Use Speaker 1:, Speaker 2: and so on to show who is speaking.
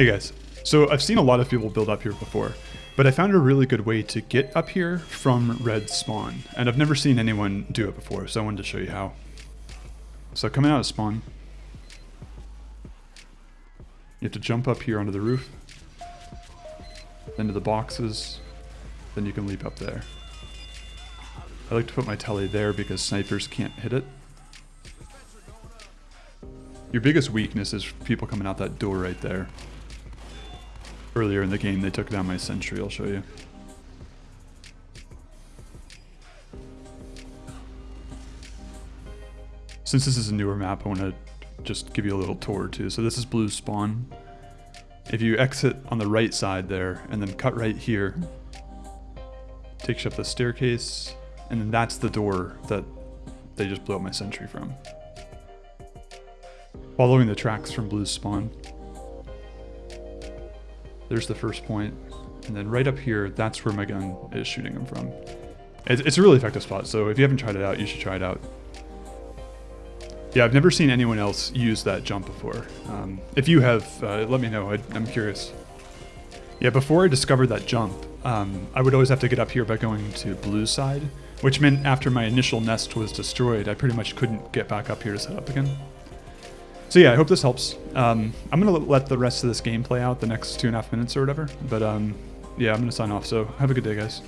Speaker 1: Hey guys, so I've seen a lot of people build up here before, but I found a really good way to get up here from red spawn, and I've never seen anyone do it before, so I wanted to show you how. So coming out of spawn, you have to jump up here onto the roof, then to the boxes, then you can leap up there. I like to put my telly there because snipers can't hit it. Your biggest weakness is people coming out that door right there. Earlier in the game, they took down my sentry, I'll show you. Since this is a newer map, I want to just give you a little tour too. So this is blue spawn. If you exit on the right side there, and then cut right here, takes you up the staircase, and then that's the door that they just blew up my sentry from. Following the tracks from blue spawn, there's the first point. And then right up here, that's where my gun is shooting them from. It's, it's a really effective spot, so if you haven't tried it out, you should try it out. Yeah, I've never seen anyone else use that jump before. Um, if you have, uh, let me know. I, am curious. Yeah, before I discovered that jump, um, I would always have to get up here by going to blue side, which meant after my initial nest was destroyed, I pretty much couldn't get back up here to set up again. So yeah, I hope this helps. Um, I'm going to let the rest of this game play out the next two and a half minutes or whatever. But um, yeah, I'm going to sign off. So have a good day, guys.